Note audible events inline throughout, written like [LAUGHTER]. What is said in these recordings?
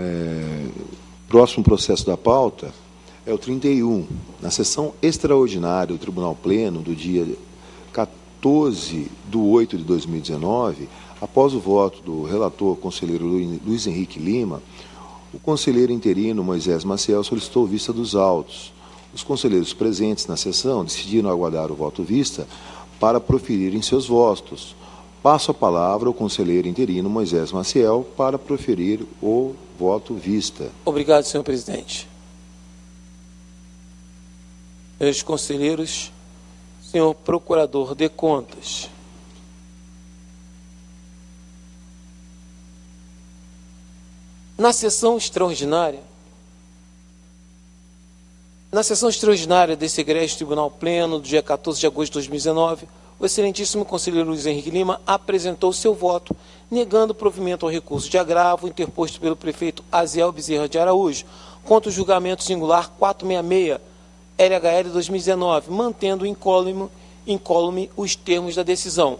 é, próximo processo da pauta é o 31. Na sessão extraordinária do Tribunal Pleno, do dia 14 de 8 de 2019, após o voto do relator conselheiro Luiz Henrique Lima, o conselheiro interino Moisés Maciel solicitou vista dos autos. Os conselheiros presentes na sessão decidiram aguardar o voto vista para proferirem seus votos. Passo a palavra ao conselheiro interino Moisés Maciel para proferir o voto vista. Obrigado, senhor presidente. Senhores conselheiros, senhor procurador de contas, na sessão extraordinária, na sessão extraordinária desse egrégio Tribunal Pleno, do dia 14 de agosto de 2019, o excelentíssimo conselheiro Luiz Henrique Lima apresentou seu voto, negando provimento ao recurso de agravo interposto pelo prefeito Aziel Bezerra de Araújo contra o julgamento singular 466 LHL 2019, mantendo incólume, incólume os termos da decisão.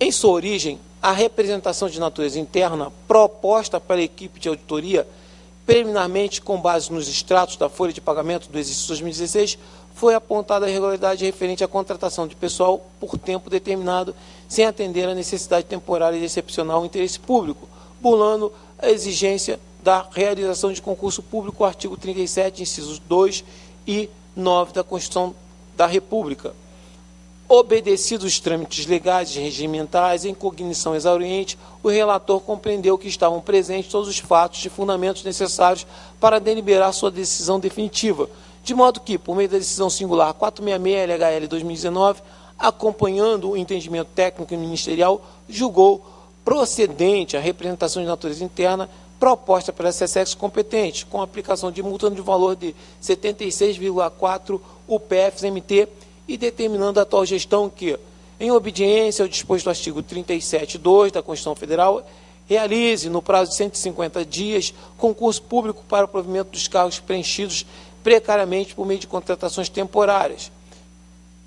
Em sua origem, a representação de natureza interna proposta pela equipe de auditoria, preliminarmente com base nos extratos da folha de pagamento do exercício 2016, foi apontada a irregularidade referente à contratação de pessoal por tempo determinado, sem atender à necessidade temporária e excepcional ao interesse público, burlando a exigência da realização de concurso público, artigo 37, incisos 2 e 9 da Constituição da República. Obedecidos os trâmites legais e regimentais em cognição exauriente, o relator compreendeu que estavam presentes todos os fatos e fundamentos necessários para deliberar sua decisão definitiva, de modo que, por meio da decisão singular 466 LHL 2019, acompanhando o entendimento técnico e ministerial, julgou procedente a representação de natureza interna proposta pela SESEX competente, com aplicação de multa de valor de 76,4 UPFs-MT e determinando a atual gestão que, em obediência ao disposto do artigo 37.2 da Constituição Federal, realize, no prazo de 150 dias, concurso público para o provimento dos cargos preenchidos precariamente por meio de contratações temporárias.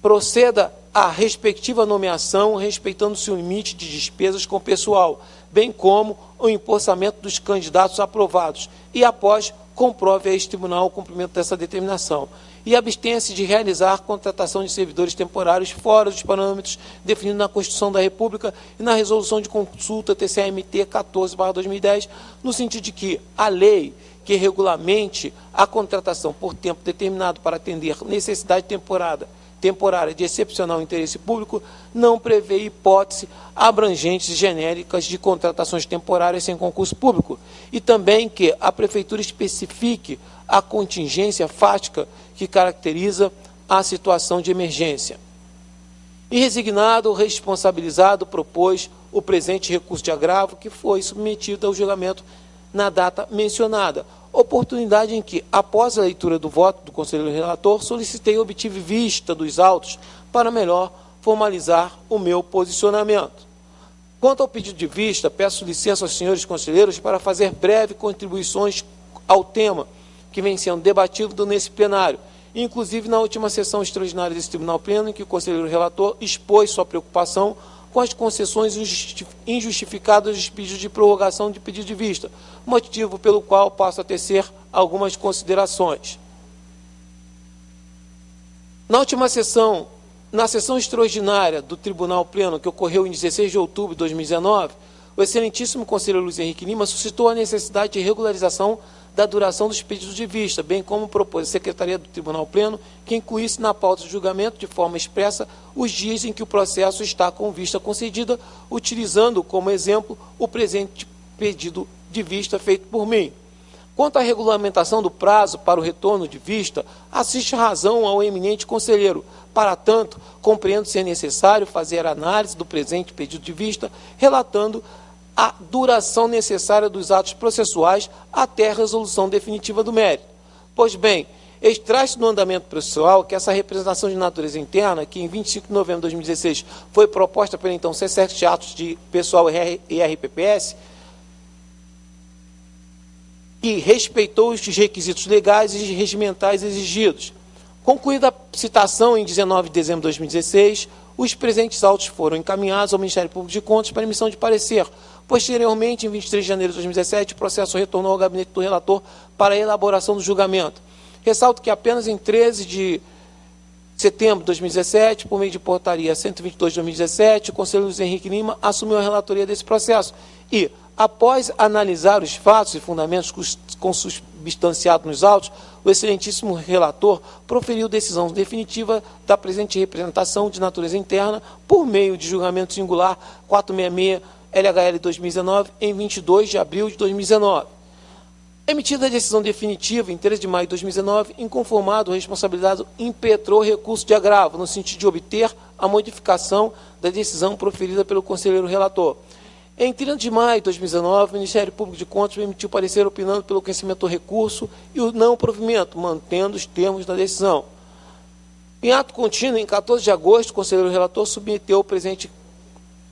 Proceda à respectiva nomeação, respeitando-se o limite de despesas com pessoal, bem como o empossamento dos candidatos aprovados, e após comprove a este tribunal o cumprimento dessa determinação. E abstenha-se de realizar contratação de servidores temporários fora dos parâmetros definidos na Constituição da República e na Resolução de Consulta TCMT 14/2010, no sentido de que a lei que regulamente a contratação por tempo determinado para atender necessidade temporada, temporária de excepcional interesse público não prevê hipótese abrangentes e genéricas de contratações temporárias sem concurso público e também que a Prefeitura especifique a contingência fática que caracteriza a situação de emergência. E resignado, responsabilizado, propôs o presente recurso de agravo que foi submetido ao julgamento na data mencionada, oportunidade em que, após a leitura do voto do conselheiro relator, solicitei e obtive vista dos autos para melhor formalizar o meu posicionamento. Quanto ao pedido de vista, peço licença aos senhores conselheiros para fazer breves contribuições ao tema que vem sendo debatido nesse plenário, inclusive na última sessão extraordinária desse Tribunal Pleno, em que o conselheiro relator expôs sua preocupação com as concessões injustificadas dos pedidos de prorrogação de pedido de vista, motivo pelo qual passo a tecer algumas considerações. Na última sessão, na sessão extraordinária do Tribunal Pleno, que ocorreu em 16 de outubro de 2019, o excelentíssimo conselheiro Luiz Henrique Lima suscitou a necessidade de regularização da duração dos pedidos de vista, bem como propôs a Secretaria do Tribunal Pleno que incluísse na pauta de julgamento, de forma expressa, os dias em que o processo está com vista concedida, utilizando como exemplo o presente pedido de vista feito por mim. Quanto à regulamentação do prazo para o retorno de vista, assiste razão ao eminente conselheiro. Para tanto, compreendo ser necessário fazer análise do presente pedido de vista, relatando a duração necessária dos atos processuais até a resolução definitiva do mérito. Pois bem, extrai-se no andamento processual que essa representação de natureza interna, que em 25 de novembro de 2016 foi proposta pelo então C7 de atos de pessoal e RPPS, e respeitou os requisitos legais e regimentais exigidos. Concluída a citação em 19 de dezembro de 2016, os presentes autos foram encaminhados ao Ministério Público de Contas para emissão de parecer, Posteriormente, em 23 de janeiro de 2017, o processo retornou ao gabinete do relator para a elaboração do julgamento. Ressalto que apenas em 13 de setembro de 2017, por meio de portaria 122 de 2017, o conselheiro Luiz Henrique Lima assumiu a relatoria desse processo e, após analisar os fatos e fundamentos consubstanciados nos autos, o excelentíssimo relator proferiu decisão definitiva da presente representação de natureza interna por meio de julgamento singular 466 LHL 2019 em 22 de abril de 2019. Emitida a decisão definitiva em 13 de maio de 2019, inconformado, o responsabilizado impetrou recurso de agravo, no sentido de obter a modificação da decisão proferida pelo conselheiro relator. Em 30 de maio de 2019, o Ministério Público de Contas emitiu parecer opinando pelo conhecimento do recurso e o não provimento, mantendo os termos da decisão. Em ato contínuo, em 14 de agosto, o conselheiro relator submeteu o presente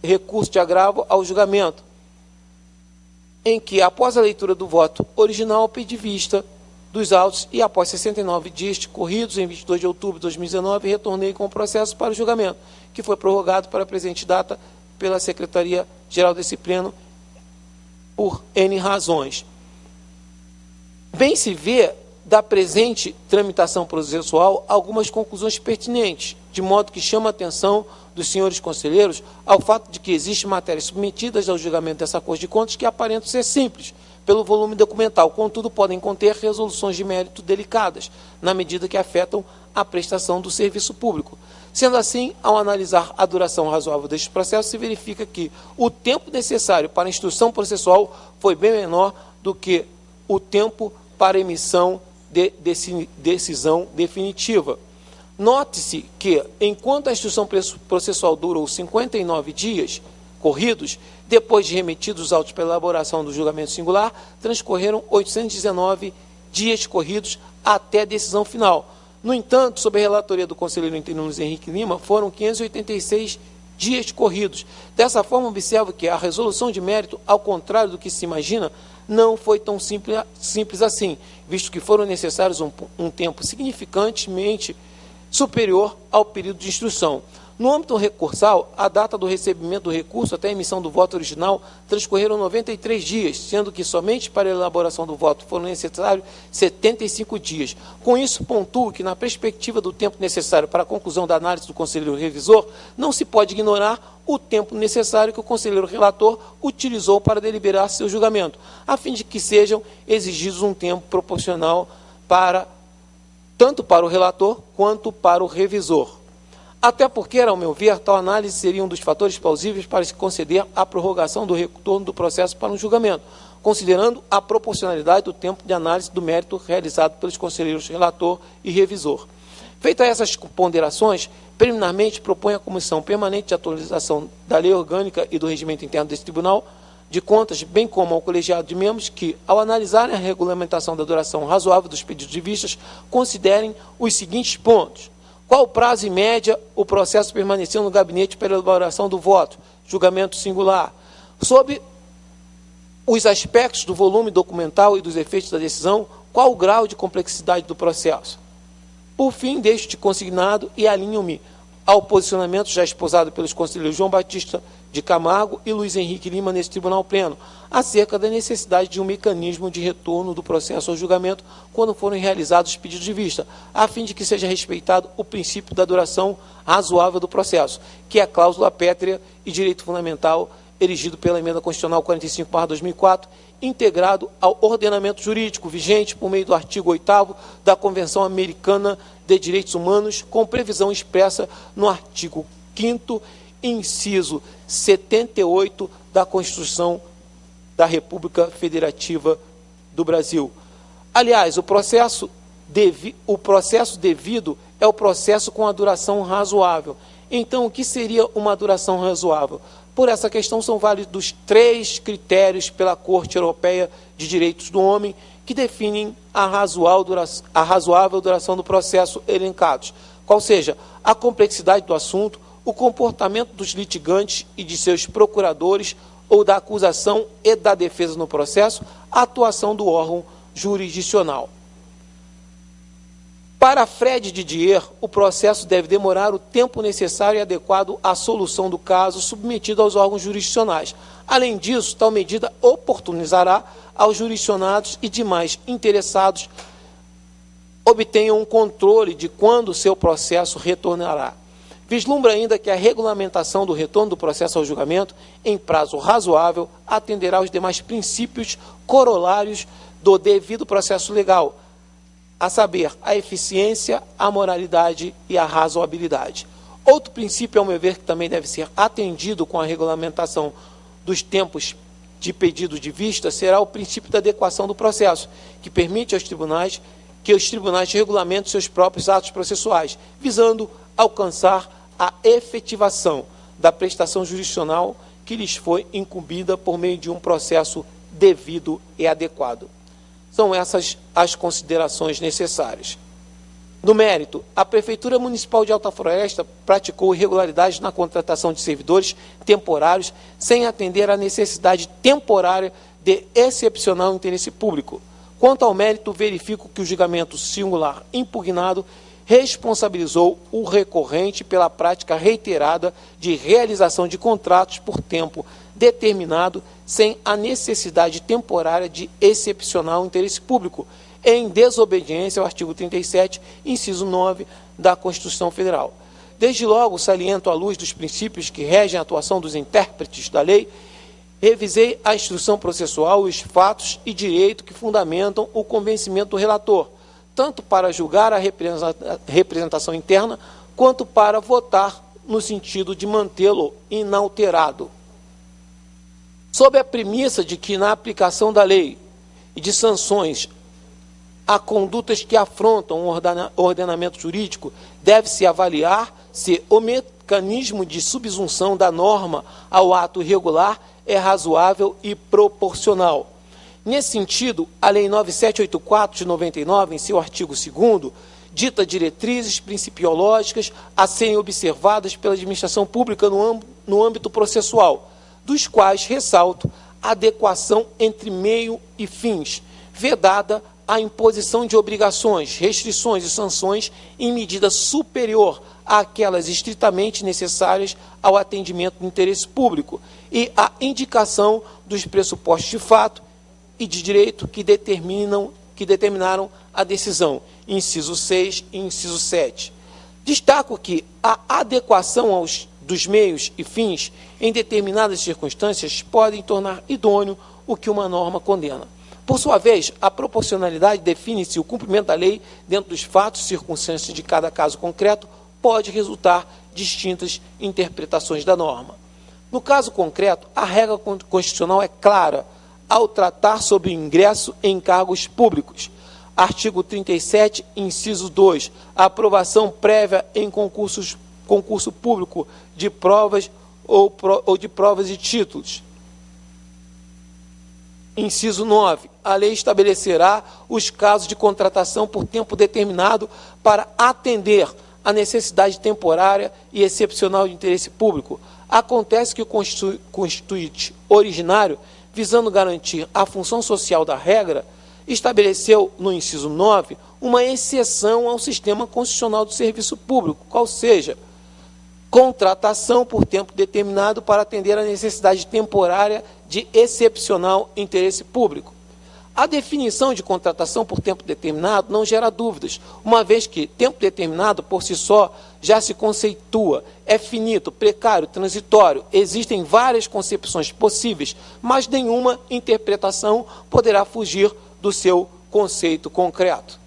recurso de agravo ao julgamento em que, após a leitura do voto original, pedi vista dos autos e, após 69 dias corridos, em 22 de outubro de 2019, retornei com o processo para o julgamento, que foi prorrogado para a presente data pela Secretaria-Geral desse Pleno por N razões. Bem se vê da presente tramitação processual algumas conclusões pertinentes, de modo que chama a atenção dos senhores conselheiros ao fato de que existem matérias submetidas ao julgamento dessa Corte de Contas que aparentam ser simples, pelo volume documental, contudo podem conter resoluções de mérito delicadas, na medida que afetam a prestação do serviço público. Sendo assim, ao analisar a duração razoável deste processo, se verifica que o tempo necessário para a instrução processual foi bem menor do que o tempo para emissão de decisão definitiva. Note-se que, enquanto a instrução processual durou 59 dias corridos, depois de remetidos os autos para elaboração do julgamento singular, transcorreram 819 dias corridos até a decisão final. No entanto, sob a relatoria do conselheiro interino Luiz Henrique Lima, foram 586 dias corridos. Dessa forma, observo que a resolução de mérito, ao contrário do que se imagina, não foi tão simples, simples assim, visto que foram necessários um, um tempo significantemente superior ao período de instrução. No âmbito recursal, a data do recebimento do recurso até a emissão do voto original transcorreram 93 dias, sendo que somente para a elaboração do voto foram necessários 75 dias. Com isso, pontuo que, na perspectiva do tempo necessário para a conclusão da análise do conselheiro revisor, não se pode ignorar o tempo necessário que o conselheiro relator utilizou para deliberar seu julgamento, a fim de que sejam exigidos um tempo proporcional para tanto para o relator quanto para o revisor. Até porque, ao meu ver, tal análise seria um dos fatores plausíveis para se conceder a prorrogação do retorno do processo para um julgamento, considerando a proporcionalidade do tempo de análise do mérito realizado pelos conselheiros relator e revisor. Feitas essas ponderações, preliminarmente propõe a Comissão Permanente de Atualização da Lei Orgânica e do Regimento Interno desse Tribunal de Contas, bem como ao colegiado de membros, que, ao analisarem a regulamentação da duração razoável dos pedidos de vistas, considerem os seguintes pontos. Qual o prazo e média o processo permaneceu no gabinete para elaboração do voto? Julgamento singular. Sobre os aspectos do volume documental e dos efeitos da decisão, qual o grau de complexidade do processo? Por fim, deixo-te consignado e alinho-me ao posicionamento já exposado pelos conselheiros João Batista de Camargo e Luiz Henrique Lima nesse tribunal pleno, acerca da necessidade de um mecanismo de retorno do processo ao julgamento quando forem realizados os pedidos de vista, a fim de que seja respeitado o princípio da duração razoável do processo, que é a cláusula pétrea e direito fundamental erigido pela emenda constitucional 45/2004, integrado ao ordenamento jurídico vigente por meio do artigo 8 da Convenção Americana de Direitos Humanos, com previsão expressa no artigo 5 inciso 78 da Constituição da República Federativa do Brasil. Aliás, o processo, devi, o processo devido é o processo com a duração razoável. Então, o que seria uma duração razoável? Por essa questão, são válidos três critérios pela Corte Europeia de Direitos do Homem que definem a a razoável duração do processo elencados. Qual seja, a complexidade do assunto, o comportamento dos litigantes e de seus procuradores ou da acusação e da defesa no processo, a atuação do órgão jurisdicional. Para Fred Didier, o processo deve demorar o tempo necessário e adequado à solução do caso submetido aos órgãos jurisdicionais. Além disso, tal medida oportunizará aos jurisdicionados e demais interessados obtenham um controle de quando seu processo retornará. Vislumbra ainda que a regulamentação do retorno do processo ao julgamento, em prazo razoável, atenderá aos demais princípios corolários do devido processo legal, a saber, a eficiência, a moralidade e a razoabilidade. Outro princípio, ao meu ver, que também deve ser atendido com a regulamentação dos tempos de pedido de vista, será o princípio da adequação do processo, que permite aos tribunais que os tribunais regulamentem seus próprios atos processuais, visando alcançar efetivação da prestação jurisdicional que lhes foi incumbida por meio de um processo devido e adequado. São essas as considerações necessárias. No mérito, a Prefeitura Municipal de Alta Floresta praticou irregularidades na contratação de servidores temporários sem atender à necessidade temporária de excepcional interesse público. Quanto ao mérito, verifico que o julgamento singular impugnado responsabilizou o recorrente pela prática reiterada de realização de contratos por tempo determinado sem a necessidade temporária de excepcional interesse público, em desobediência ao artigo 37, inciso 9 da Constituição Federal. Desde logo, saliento à luz dos princípios que regem a atuação dos intérpretes da lei, revisei a instrução processual, os fatos e direito que fundamentam o convencimento do relator, tanto para julgar a representação interna, quanto para votar no sentido de mantê-lo inalterado. Sob a premissa de que, na aplicação da lei e de sanções a condutas que afrontam o ordenamento jurídico, deve-se avaliar se o mecanismo de subsunção da norma ao ato irregular é razoável e proporcional Nesse sentido, a Lei 9784 de 99, em seu artigo 2 dita diretrizes principiológicas a serem observadas pela administração pública no, âmbito processual, dos quais ressalto a adequação entre meio e fins, vedada a imposição de obrigações, restrições e sanções em medida superior àquelas estritamente necessárias ao atendimento do interesse público e a indicação dos pressupostos de fato e de direito que determinam que determinaram a decisão, inciso 6 e inciso 7. Destaco que a adequação aos dos meios e fins em determinadas circunstâncias podem tornar idôneo o que uma norma condena. Por sua vez, a proporcionalidade define se o cumprimento da lei dentro dos fatos e circunstâncias de cada caso concreto pode resultar distintas interpretações da norma. No caso concreto, a regra constitucional é clara ao tratar sobre ingresso em cargos públicos. Artigo 37, inciso 2, a aprovação prévia em concursos, concurso público de provas ou, ou de provas e títulos. Inciso 9. A lei estabelecerá os casos de contratação por tempo determinado para atender a necessidade temporária e excepcional de interesse público. Acontece que o constituinte originário visando garantir a função social da regra, estabeleceu, no inciso 9, uma exceção ao sistema constitucional do serviço público, qual seja, contratação por tempo determinado para atender a necessidade temporária de excepcional interesse público. A definição de contratação por tempo determinado não gera dúvidas, uma vez que tempo determinado por si só já se conceitua, é finito, precário, transitório. Existem várias concepções possíveis, mas nenhuma interpretação poderá fugir do seu conceito concreto.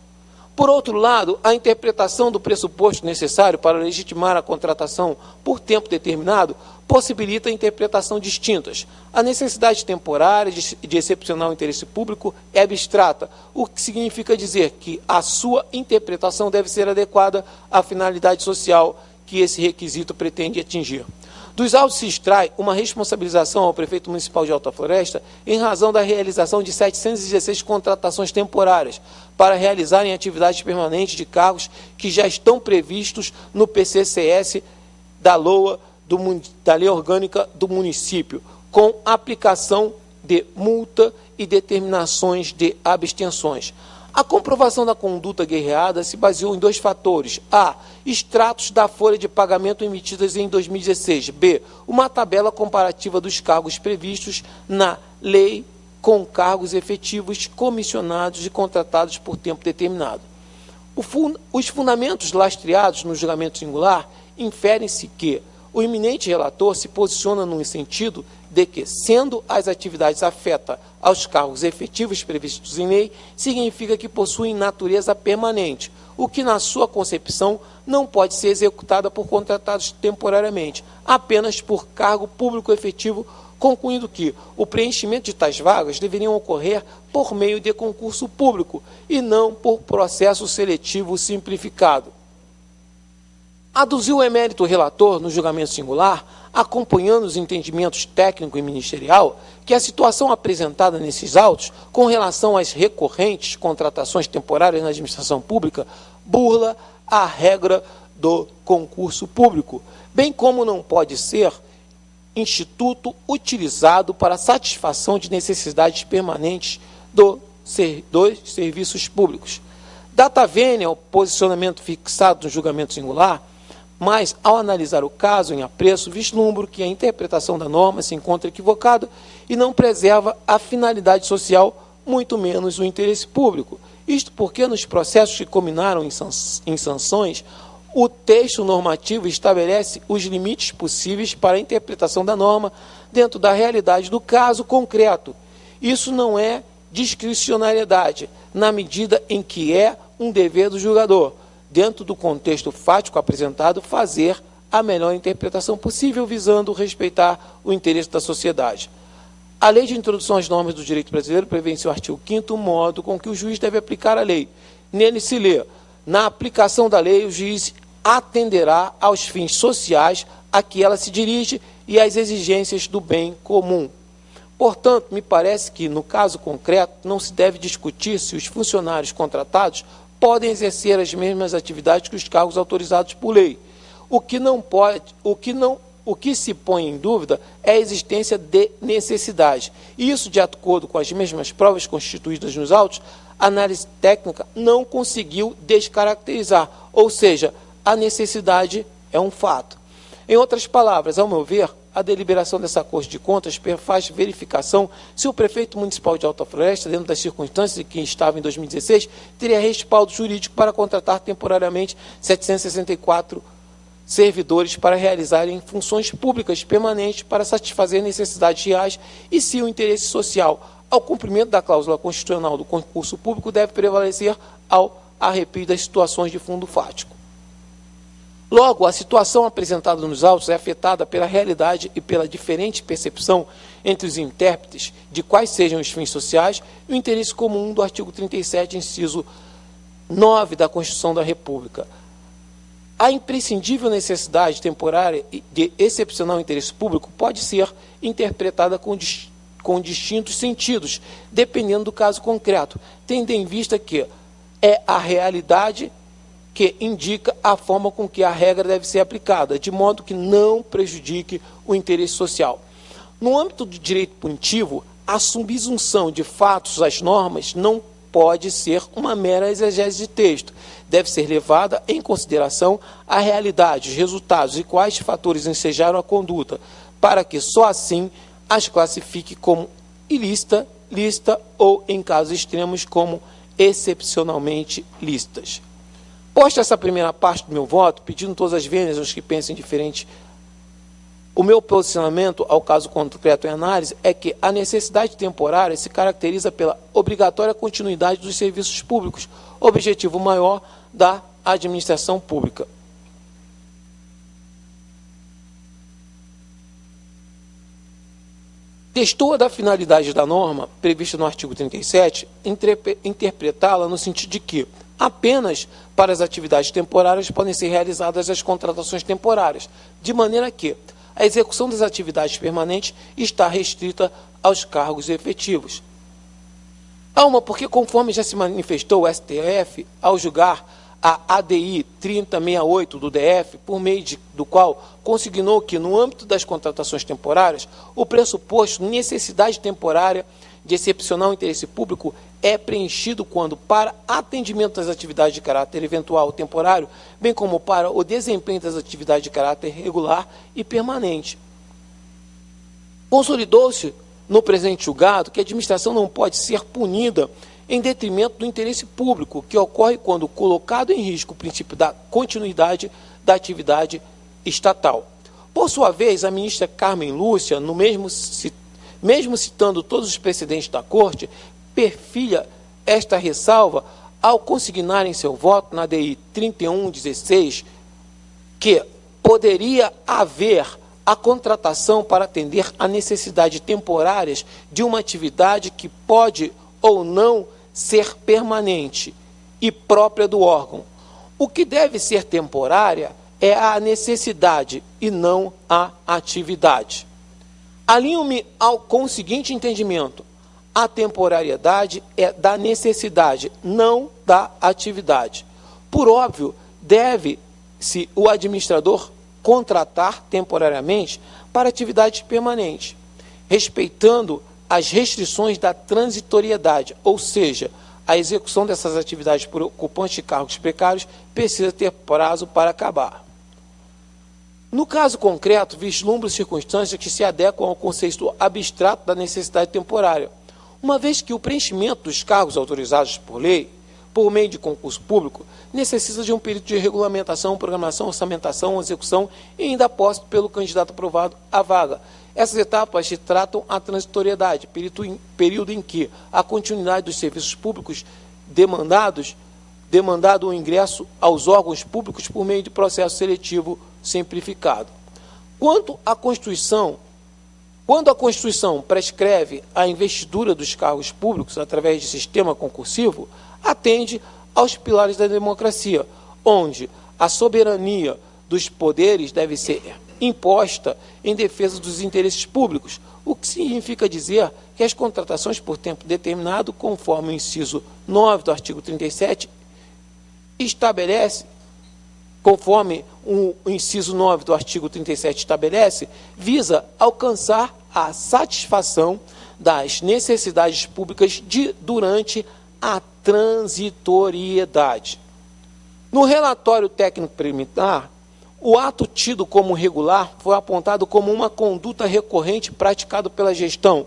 Por outro lado, a interpretação do pressuposto necessário para legitimar a contratação por tempo determinado possibilita interpretação distintas. A necessidade temporária de excepcional interesse público é abstrata, o que significa dizer que a sua interpretação deve ser adequada à finalidade social que esse requisito pretende atingir. Dos autos se extrai uma responsabilização ao prefeito municipal de Alta Floresta em razão da realização de 716 contratações temporárias para realizarem atividades permanentes de cargos que já estão previstos no PCCS da LOA do, da lei orgânica do município, com aplicação de multa e determinações de abstenções. A comprovação da conduta guerreada se baseou em dois fatores. A. Extratos da folha de pagamento emitidas em 2016. B. Uma tabela comparativa dos cargos previstos na lei com cargos efetivos comissionados e contratados por tempo determinado. Os fundamentos lastreados no julgamento singular inferem-se que o iminente relator se posiciona no sentido de que, sendo as atividades afetas aos cargos efetivos previstos em lei, significa que possuem natureza permanente, o que, na sua concepção, não pode ser executada por contratados temporariamente, apenas por cargo público efetivo, concluindo que o preenchimento de tais vagas deveriam ocorrer por meio de concurso público e não por processo seletivo simplificado. Aduziu o emérito relator no julgamento singular, acompanhando os entendimentos técnico e ministerial, que a situação apresentada nesses autos, com relação às recorrentes contratações temporárias na administração pública, burla a regra do concurso público, bem como não pode ser instituto utilizado para satisfação de necessidades permanentes do, dos serviços públicos. Data vênia o posicionamento fixado no julgamento singular, mas, ao analisar o caso em apreço, vislumbro que a interpretação da norma se encontra equivocada e não preserva a finalidade social, muito menos o interesse público. Isto porque, nos processos que culminaram em sanções, o texto normativo estabelece os limites possíveis para a interpretação da norma dentro da realidade do caso concreto. Isso não é discricionariedade, na medida em que é um dever do julgador dentro do contexto fático apresentado, fazer a melhor interpretação possível, visando respeitar o interesse da sociedade. A Lei de Introdução às Normas do Direito Brasileiro prevê em seu artigo 5 o modo com que o juiz deve aplicar a lei. Nele se lê, na aplicação da lei, o juiz atenderá aos fins sociais a que ela se dirige e às exigências do bem comum. Portanto, me parece que, no caso concreto, não se deve discutir se os funcionários contratados podem exercer as mesmas atividades que os cargos autorizados por lei. O que não pode, o que não, o que se põe em dúvida é a existência de necessidade. Isso, de acordo com as mesmas provas constituídas nos autos, a análise técnica não conseguiu descaracterizar, ou seja, a necessidade é um fato. Em outras palavras, ao meu ver, a deliberação dessa Corte de Contas faz verificação se o prefeito municipal de Alta Floresta, dentro das circunstâncias em que estava em 2016, teria respaldo jurídico para contratar temporariamente 764 servidores para realizarem funções públicas permanentes para satisfazer necessidades reais e se o interesse social ao cumprimento da cláusula constitucional do concurso público deve prevalecer ao arrepio das situações de fundo fático. Logo, a situação apresentada nos autos é afetada pela realidade e pela diferente percepção entre os intérpretes de quais sejam os fins sociais e o interesse comum do artigo 37, inciso 9 da Constituição da República. A imprescindível necessidade temporária de excepcional interesse público pode ser interpretada com, com distintos sentidos, dependendo do caso concreto, tendo em vista que é a realidade que indica a forma com que a regra deve ser aplicada, de modo que não prejudique o interesse social. No âmbito do direito punitivo, a subsunção de fatos às normas não pode ser uma mera exegese de texto. Deve ser levada em consideração a realidade, os resultados e quais fatores ensejaram a conduta, para que só assim as classifique como ilícita, lista ou, em casos extremos, como excepcionalmente listas. Posta essa primeira parte do meu voto, pedindo todas as vezes aos que pensem diferente, o meu posicionamento ao caso concreto em análise é que a necessidade temporária se caracteriza pela obrigatória continuidade dos serviços públicos, objetivo maior da administração pública. Testou da finalidade da norma, prevista no artigo 37, interpretá-la no sentido de que apenas para as atividades temporárias podem ser realizadas as contratações temporárias, de maneira que a execução das atividades permanentes está restrita aos cargos efetivos. Há uma, porque conforme já se manifestou o STF, ao julgar a ADI 3068 do DF, por meio de, do qual consignou que, no âmbito das contratações temporárias, o pressuposto necessidade temporária de excepcional interesse público é preenchido quando, para atendimento das atividades de caráter eventual ou temporário, bem como para o desempenho das atividades de caráter regular e permanente. Consolidou-se no presente julgado que a administração não pode ser punida em detrimento do interesse público, que ocorre quando colocado em risco o princípio da continuidade da atividade estatal. Por sua vez, a ministra Carmen Lúcia, no mesmo, mesmo citando todos os precedentes da Corte, perfilha esta ressalva ao consignar em seu voto na DI 3116 que poderia haver a contratação para atender a necessidades temporárias de uma atividade que pode ou não ser permanente e própria do órgão. O que deve ser temporária é a necessidade e não a atividade. Alinho-me com o seguinte entendimento: a temporariedade é da necessidade, não da atividade. Por óbvio, deve-se o administrador contratar temporariamente para atividade permanente, respeitando as restrições da transitoriedade, ou seja, a execução dessas atividades por ocupantes de cargos precários precisa ter prazo para acabar. No caso concreto, vislumbro circunstâncias que se adequam ao conceito abstrato da necessidade temporária, uma vez que o preenchimento dos cargos autorizados por lei, por meio de concurso público, necessita de um período de regulamentação, programação, orçamentação, execução e ainda posto pelo candidato aprovado à vaga. Essas etapas se tratam a transitoriedade, período em que a continuidade dos serviços públicos demandados, demandado o ingresso aos órgãos públicos por meio de processo seletivo simplificado. Quanto à Constituição, quando a Constituição prescreve a investidura dos cargos públicos através de sistema concursivo, atende aos pilares da democracia, onde a soberania dos poderes deve ser imposta em defesa dos interesses públicos, o que significa dizer que as contratações por tempo determinado, conforme o inciso 9 do artigo 37, estabelece conforme o inciso 9 do artigo 37 estabelece, visa alcançar a satisfação das necessidades públicas de, durante a transitoriedade. No relatório técnico preliminar, o ato tido como regular foi apontado como uma conduta recorrente praticada pela gestão,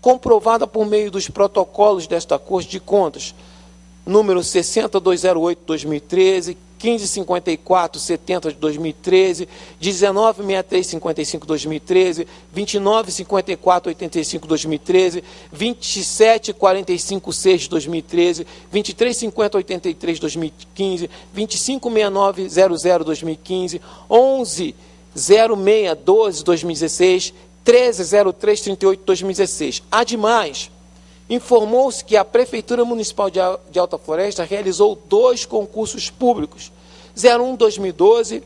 comprovada por meio dos protocolos desta Corte de Contas, número 60208-2013, 1554 70 de 2013, 196355 2013, 2954 85 2013, 2745 6 de 2013, 2350 83 2015, 2569 00 2015, 11 06 12 2016, 1303 38 2016. Ademais, informou-se que a Prefeitura Municipal de Alta Floresta realizou dois concursos públicos, 01-2012,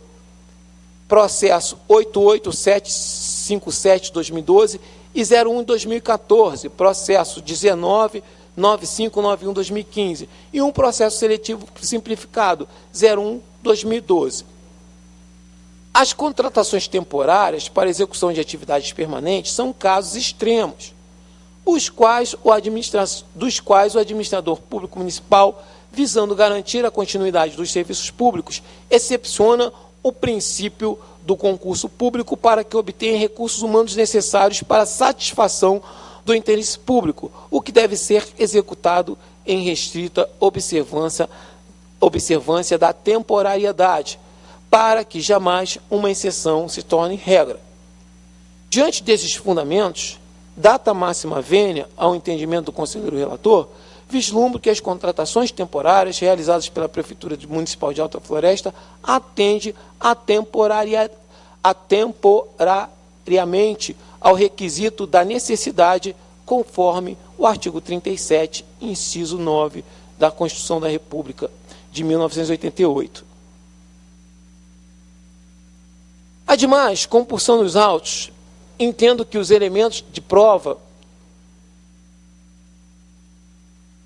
processo 88757-2012 e 01-2014, processo 19-9591-2015 e um processo seletivo simplificado 01-2012. As contratações temporárias para execução de atividades permanentes são casos extremos os quais o dos quais o administrador público municipal, visando garantir a continuidade dos serviços públicos, excepciona o princípio do concurso público para que obtenha recursos humanos necessários para a satisfação do interesse público, o que deve ser executado em restrita observância, observância da temporariedade, para que jamais uma exceção se torne regra. Diante desses fundamentos, data máxima vênia ao entendimento do conselheiro relator, vislumbro que as contratações temporárias realizadas pela Prefeitura Municipal de Alta Floresta atende a, a temporariamente ao requisito da necessidade, conforme o artigo 37, inciso 9 da Constituição da República de 1988. Ademais, compulsão dos autos entendo que os elementos de prova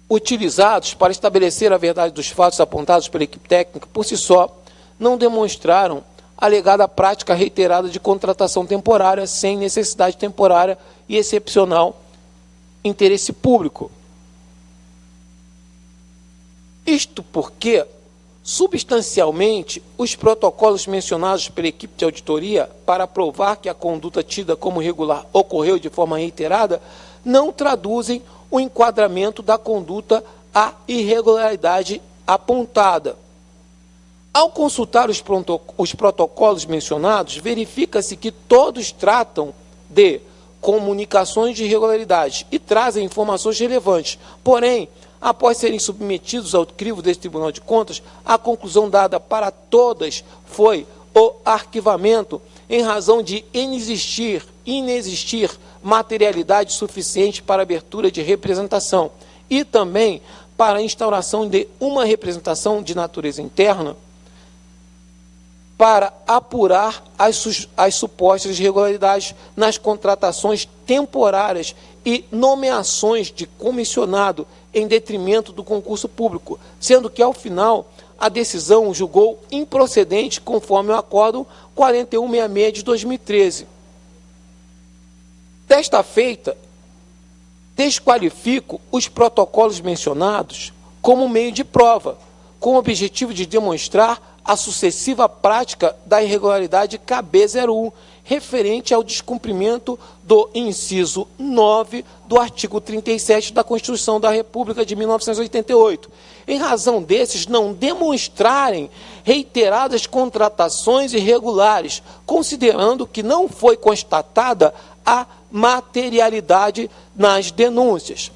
utilizados para estabelecer a verdade dos fatos apontados pela equipe técnica, por si só, não demonstraram alegada prática reiterada de contratação temporária sem necessidade temporária e excepcional interesse público. Isto porque, substancialmente, os protocolos mencionados pela equipe de auditoria para provar que a conduta tida como regular ocorreu de forma reiterada não traduzem o enquadramento da conduta à irregularidade apontada. Ao consultar os, os protocolos mencionados, verifica-se que todos tratam de comunicações de irregularidade e trazem informações relevantes. Porém, após serem submetidos ao crivo desse Tribunal de Contas, a conclusão dada para todas foi o arquivamento em razão de inexistir, inexistir materialidade suficiente para abertura de representação e também para a instauração de uma representação de natureza interna para apurar as, as supostas irregularidades nas contratações temporárias e nomeações de comissionado em detrimento do concurso público, sendo que, ao final, a decisão julgou improcedente conforme o Acordo 4166 de 2013. Desta feita, desqualifico os protocolos mencionados como meio de prova, com o objetivo de demonstrar a sucessiva prática da irregularidade KB01, referente ao descumprimento do inciso 9 do artigo 37 da Constituição da República de 1988, em razão desses não demonstrarem reiteradas contratações irregulares, considerando que não foi constatada a materialidade nas denúncias.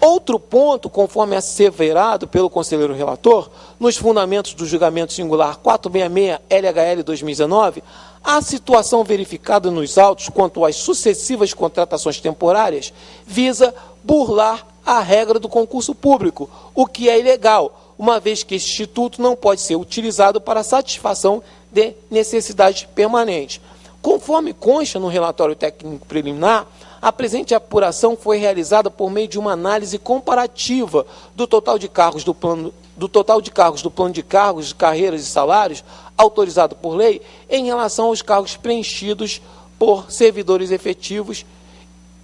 Outro ponto, conforme asseverado pelo conselheiro relator, nos fundamentos do julgamento singular 466 LHL 2019, a situação verificada nos autos quanto às sucessivas contratações temporárias visa burlar a regra do concurso público, o que é ilegal, uma vez que este instituto não pode ser utilizado para satisfação de necessidade permanente. Conforme consta no relatório técnico preliminar, a presente apuração foi realizada por meio de uma análise comparativa do total de cargos do plano do total de cargos do plano de cargos, carreiras e salários autorizado por lei em relação aos cargos preenchidos por servidores efetivos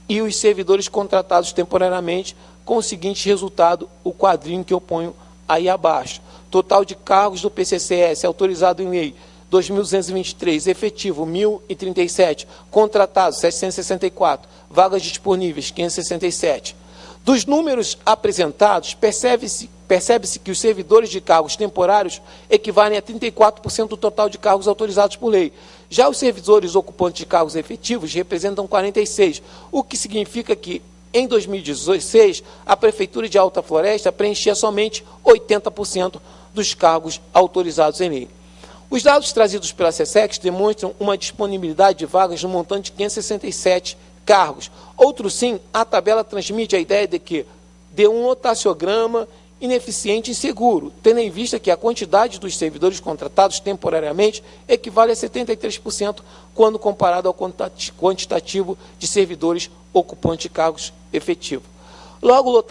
e os servidores contratados temporariamente, com o seguinte resultado, o quadrinho que eu ponho aí abaixo. Total de cargos do PCCS autorizado em lei 2.223, efetivo 1.037, contratados 764, vagas disponíveis 567. Dos números apresentados, percebe-se percebe que os servidores de cargos temporários equivalem a 34% do total de cargos autorizados por lei. Já os servidores ocupantes de cargos efetivos representam 46%, o que significa que, em 2016, a Prefeitura de Alta Floresta preenchia somente 80% dos cargos autorizados em lei. Os dados trazidos pela SESEX demonstram uma disponibilidade de vagas no montante de 567 cargos. Outro sim, a tabela transmite a ideia de que de um lotaciograma ineficiente e inseguro, tendo em vista que a quantidade dos servidores contratados temporariamente equivale a 73% quando comparado ao quantitativo de servidores ocupantes de cargos efetivos. Logo, o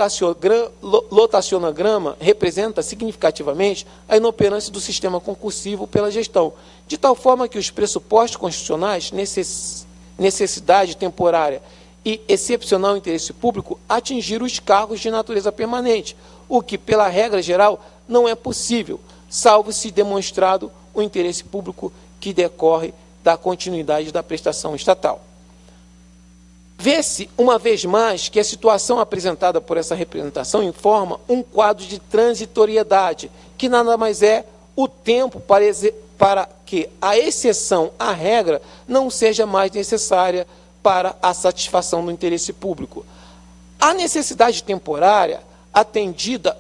lotacionograma representa significativamente a inoperância do sistema concursivo pela gestão, de tal forma que os pressupostos constitucionais, necessidade temporária e excepcional interesse público, atingiram os cargos de natureza permanente, o que, pela regra geral, não é possível, salvo se demonstrado o interesse público que decorre da continuidade da prestação estatal. Vê-se, uma vez mais, que a situação apresentada por essa representação informa um quadro de transitoriedade, que nada mais é o tempo para, para que a exceção à regra não seja mais necessária para a satisfação do interesse público. A necessidade temporária, atendida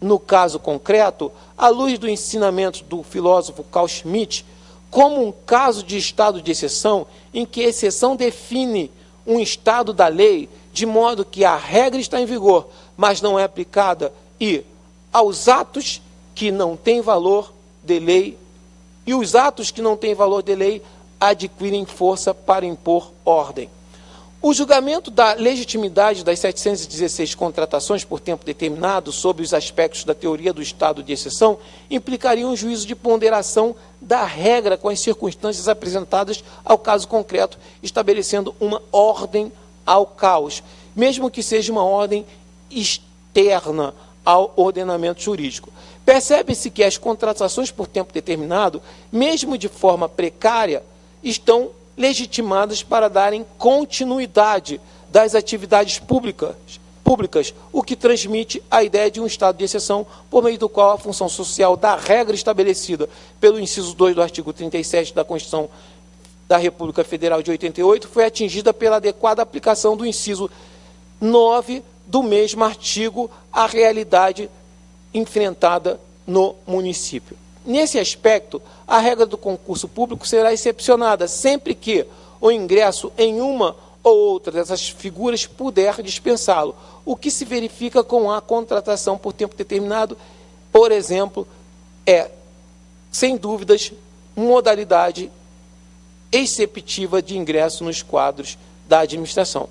no caso concreto, à luz do ensinamento do filósofo Carl Schmitt, como um caso de estado de exceção, em que a exceção define um estado da lei, de modo que a regra está em vigor, mas não é aplicada, e aos atos que não têm valor de lei, e os atos que não têm valor de lei adquirem força para impor ordem. O julgamento da legitimidade das 716 contratações por tempo determinado sobre os aspectos da teoria do estado de exceção implicaria um juízo de ponderação da regra com as circunstâncias apresentadas ao caso concreto, estabelecendo uma ordem ao caos. mesmo que seja uma ordem externa ao ordenamento jurídico. Percebe-se que as contratações por tempo determinado, mesmo de forma precária, estão legitimadas para darem continuidade das atividades públicas, públicas, o que transmite a ideia de um estado de exceção, por meio do qual a função social da regra estabelecida pelo inciso 2 do artigo 37 da Constituição da República Federal de 88 foi atingida pela adequada aplicação do inciso 9 do mesmo artigo à realidade enfrentada no município. Nesse aspecto, a regra do concurso público será excepcionada sempre que o ingresso em uma ou outra dessas figuras puder dispensá-lo, o que se verifica com a contratação por tempo determinado, por exemplo, é, sem dúvidas, modalidade exceptiva de ingresso nos quadros da administração.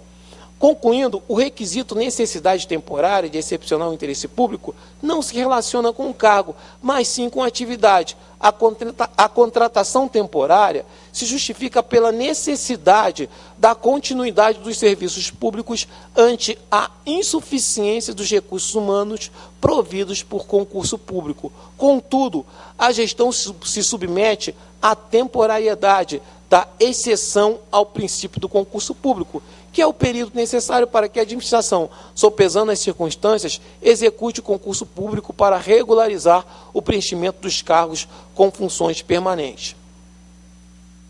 Concluindo, o requisito necessidade temporária de excepcional interesse público não se relaciona com o cargo, mas sim com a atividade. A, contrata a contratação temporária se justifica pela necessidade da continuidade dos serviços públicos ante a insuficiência dos recursos humanos providos por concurso público. Contudo, a gestão se submete à temporariedade da exceção ao princípio do concurso público que é o período necessário para que a administração, sopesando as circunstâncias, execute o concurso público para regularizar o preenchimento dos cargos com funções permanentes.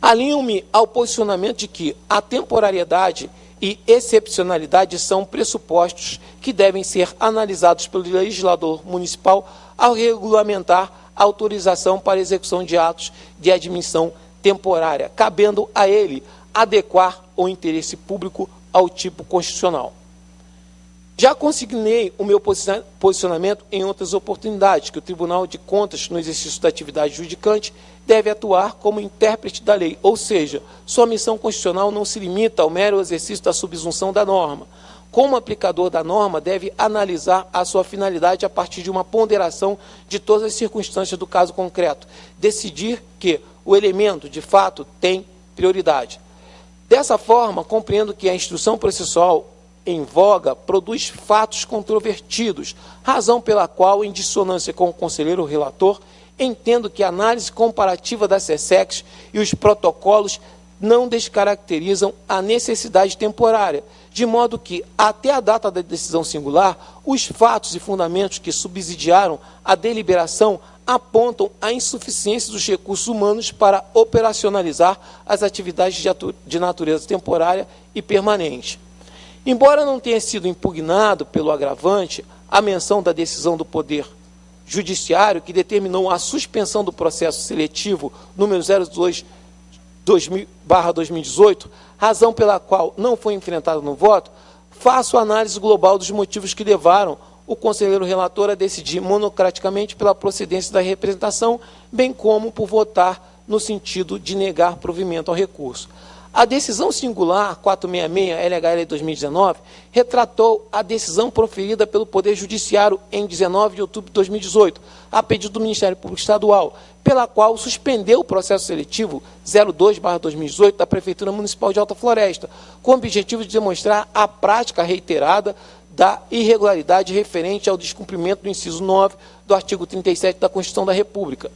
Alinho-me ao posicionamento de que a temporariedade e excepcionalidade são pressupostos que devem ser analisados pelo legislador municipal ao regulamentar a autorização para execução de atos de admissão temporária, cabendo a ele adequar o interesse público ao tipo constitucional. Já consignei o meu posicionamento em outras oportunidades, que o Tribunal de Contas, no exercício da atividade judicante, deve atuar como intérprete da lei, ou seja, sua missão constitucional não se limita ao mero exercício da subsunção da norma. Como aplicador da norma, deve analisar a sua finalidade a partir de uma ponderação de todas as circunstâncias do caso concreto, decidir que o elemento, de fato, tem prioridade. Dessa forma, compreendo que a instrução processual em voga produz fatos controvertidos, razão pela qual, em dissonância com o conselheiro relator, entendo que a análise comparativa da SESEX e os protocolos não descaracterizam a necessidade temporária, de modo que, até a data da decisão singular, os fatos e fundamentos que subsidiaram a deliberação apontam a insuficiência dos recursos humanos para operacionalizar as atividades de natureza temporária e permanente. Embora não tenha sido impugnado pelo agravante a menção da decisão do Poder Judiciário que determinou a suspensão do processo seletivo número 02 2018, razão pela qual não foi enfrentado no voto, faço análise global dos motivos que levaram o conselheiro relator a decidir monocraticamente pela procedência da representação, bem como por votar no sentido de negar provimento ao recurso. A decisão singular 466 LHL 2019 retratou a decisão proferida pelo Poder Judiciário em 19 de outubro de 2018, a pedido do Ministério Público Estadual, pela qual suspendeu o processo seletivo 02/2018 da Prefeitura Municipal de Alta Floresta, com o objetivo de demonstrar a prática reiterada da irregularidade referente ao descumprimento do inciso 9 do artigo 37 da Constituição da República.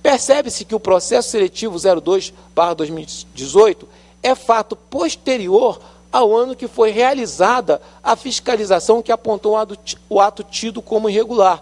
Percebe-se que o processo seletivo 02/2018 é fato posterior ao ano que foi realizada a fiscalização que apontou o ato tido como irregular,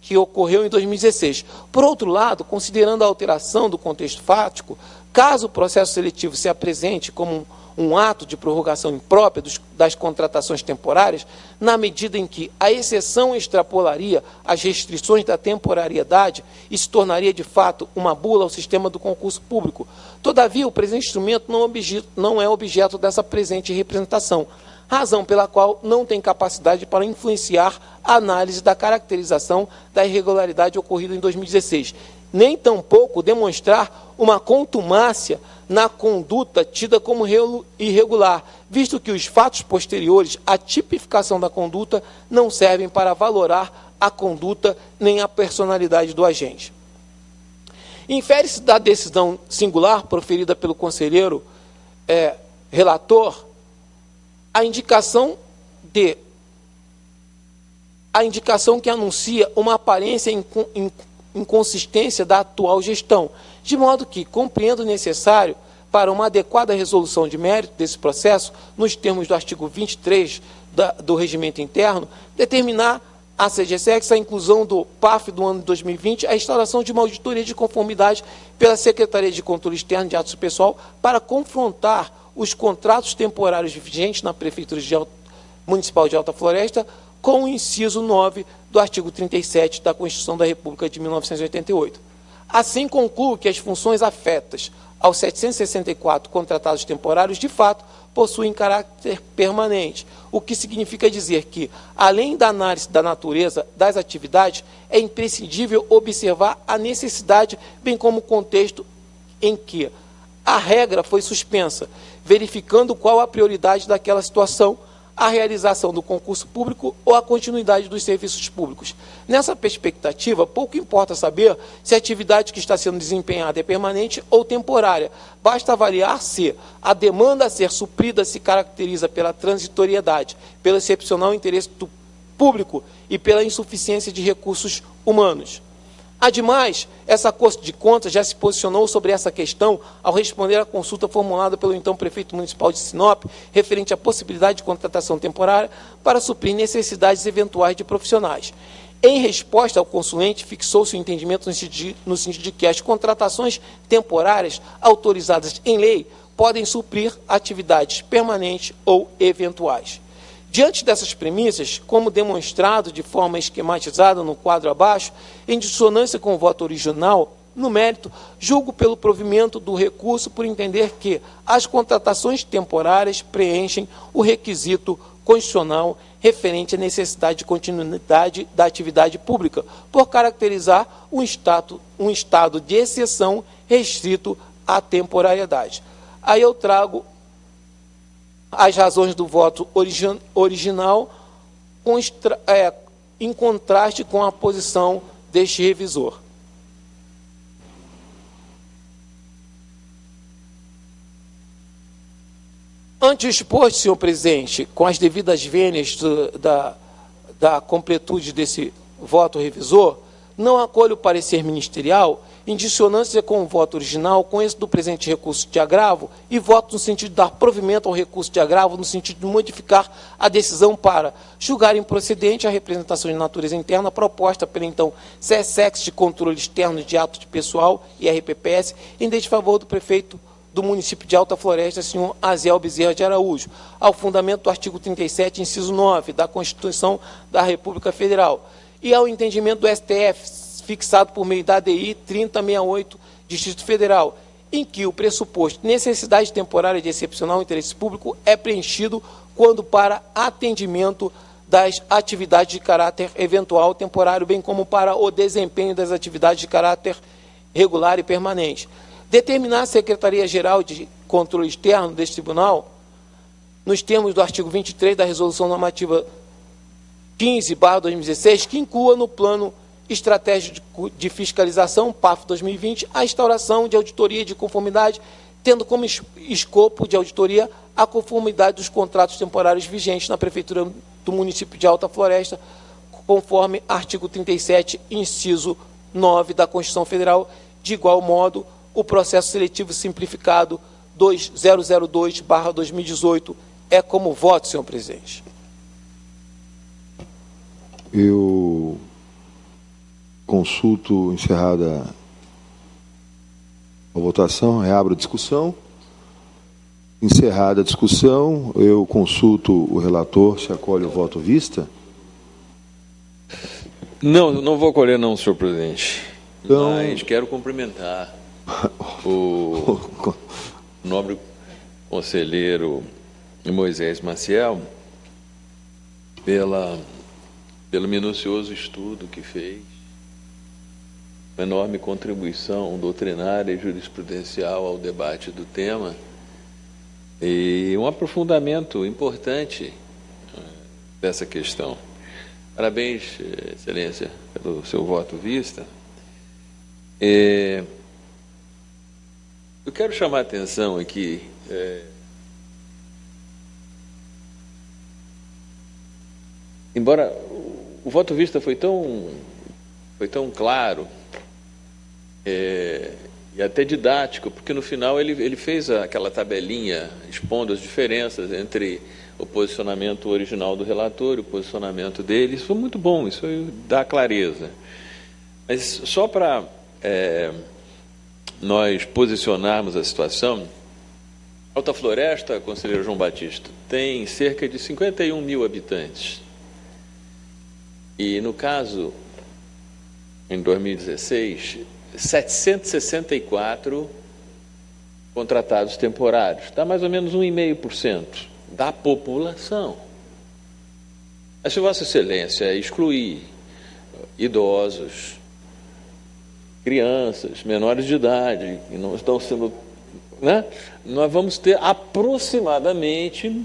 que ocorreu em 2016. Por outro lado, considerando a alteração do contexto fático, caso o processo seletivo se apresente como um ato de prorrogação imprópria dos, das contratações temporárias, na medida em que a exceção extrapolaria as restrições da temporariedade e se tornaria, de fato, uma bula ao sistema do concurso público. Todavia, o presente instrumento não, objeto, não é objeto dessa presente representação, razão pela qual não tem capacidade para influenciar a análise da caracterização da irregularidade ocorrida em 2016, nem tampouco demonstrar uma contumácia na conduta tida como irregular, visto que os fatos posteriores à tipificação da conduta não servem para valorar a conduta nem a personalidade do agente. Infere-se da decisão singular proferida pelo conselheiro é, relator a indicação D. A indicação que anuncia uma aparência inconsistência da atual gestão, de modo que compreendo necessário para uma adequada resolução de mérito desse processo, nos termos do artigo 23 da, do regimento interno, determinar a CGSEX a inclusão do PAF do ano de 2020, a instauração de uma auditoria de conformidade pela Secretaria de Controle Externo de Atos Pessoal para confrontar os contratos temporários vigentes na Prefeitura de Alta, Municipal de Alta Floresta com o inciso 9 do artigo 37 da Constituição da República de 1988. Assim, concluo que as funções afetas aos 764 contratados temporários, de fato, possuem caráter permanente, o que significa dizer que, além da análise da natureza das atividades, é imprescindível observar a necessidade, bem como o contexto em que a regra foi suspensa, verificando qual a prioridade daquela situação a realização do concurso público ou a continuidade dos serviços públicos. Nessa perspectiva, pouco importa saber se a atividade que está sendo desempenhada é permanente ou temporária. Basta avaliar se a demanda a ser suprida se caracteriza pela transitoriedade, pelo excepcional interesse do público e pela insuficiência de recursos humanos. Ademais, essa Corte de Contas já se posicionou sobre essa questão ao responder à consulta formulada pelo então prefeito municipal de Sinop, referente à possibilidade de contratação temporária para suprir necessidades eventuais de profissionais. Em resposta ao consulente, fixou-se o entendimento no sentido de que as contratações temporárias autorizadas em lei podem suprir atividades permanentes ou eventuais. Diante dessas premissas, como demonstrado de forma esquematizada no quadro abaixo, em dissonância com o voto original, no mérito, julgo pelo provimento do recurso por entender que as contratações temporárias preenchem o requisito constitucional referente à necessidade de continuidade da atividade pública, por caracterizar um estado, um estado de exceção restrito à temporariedade. Aí eu trago as razões do voto origi original é, em contraste com a posição deste revisor. Ante o exposto, senhor presidente, com as devidas vênias da, da completude desse voto revisor, não acolho o parecer ministerial em dissonância com o voto original, com esse do presente recurso de agravo, e voto no sentido de dar provimento ao recurso de agravo, no sentido de modificar a decisão para julgar improcedente a representação de natureza interna proposta pela, então, CSEX de Controle Externo de Atos de Pessoal e RPPS, em desfavor do prefeito do município de Alta Floresta, senhor Aziel Bezerra de Araújo, ao fundamento do artigo 37, inciso 9, da Constituição da República Federal, e ao entendimento do STF fixado por meio da ADI 3068, Distrito Federal, em que o pressuposto necessidade temporária de excepcional interesse público é preenchido quando para atendimento das atividades de caráter eventual temporário, bem como para o desempenho das atividades de caráter regular e permanente. Determinar a Secretaria-Geral de Controle Externo deste tribunal, nos termos do artigo 23 da Resolução Normativa 15-2016, que inclua no plano estratégia de fiscalização, PAF 2020, a instauração de auditoria de conformidade, tendo como escopo de auditoria a conformidade dos contratos temporários vigentes na Prefeitura do município de Alta Floresta, conforme artigo 37, inciso 9 da Constituição Federal. De igual modo, o processo seletivo simplificado 2002-2018 é como voto, senhor presidente. Eu Consulto encerrada a votação, reabro a discussão. Encerrada a discussão, eu consulto o relator se acolhe o voto vista. Não, não vou acolher não, senhor presidente. Então... Mas quero cumprimentar [LAUGHS] o nobre conselheiro Moisés Maciel pela, pelo minucioso estudo que fez uma enorme contribuição doutrinária e jurisprudencial ao debate do tema e um aprofundamento importante eh, dessa questão. Parabéns, Excelência, pelo seu voto vista. É, eu quero chamar a atenção aqui é, embora o voto vista foi tão, foi tão claro é, e até didático, porque no final ele, ele fez aquela tabelinha expondo as diferenças entre o posicionamento original do relator e o posicionamento dele. Isso foi muito bom, isso dá clareza. Mas só para é, nós posicionarmos a situação, Alta Floresta, conselheiro João Batista, tem cerca de 51 mil habitantes. E no caso, em 2016, 764 contratados temporários, dá mais ou menos 1,5% da população. Mas se Vossa Excelência excluir idosos, crianças, menores de idade, que não estão sendo. Né? Nós vamos ter aproximadamente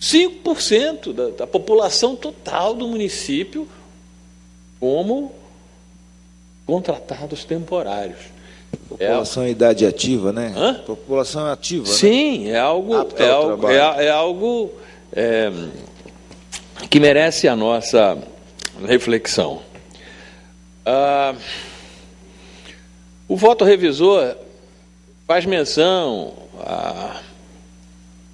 5% da, da população total do município como contratados temporários. População é, em idade ativa, né? Hã? População ativa. Né? Sim, né? é algo, é algo, é, é algo é, que merece a nossa reflexão. Ah, o voto revisor faz menção à,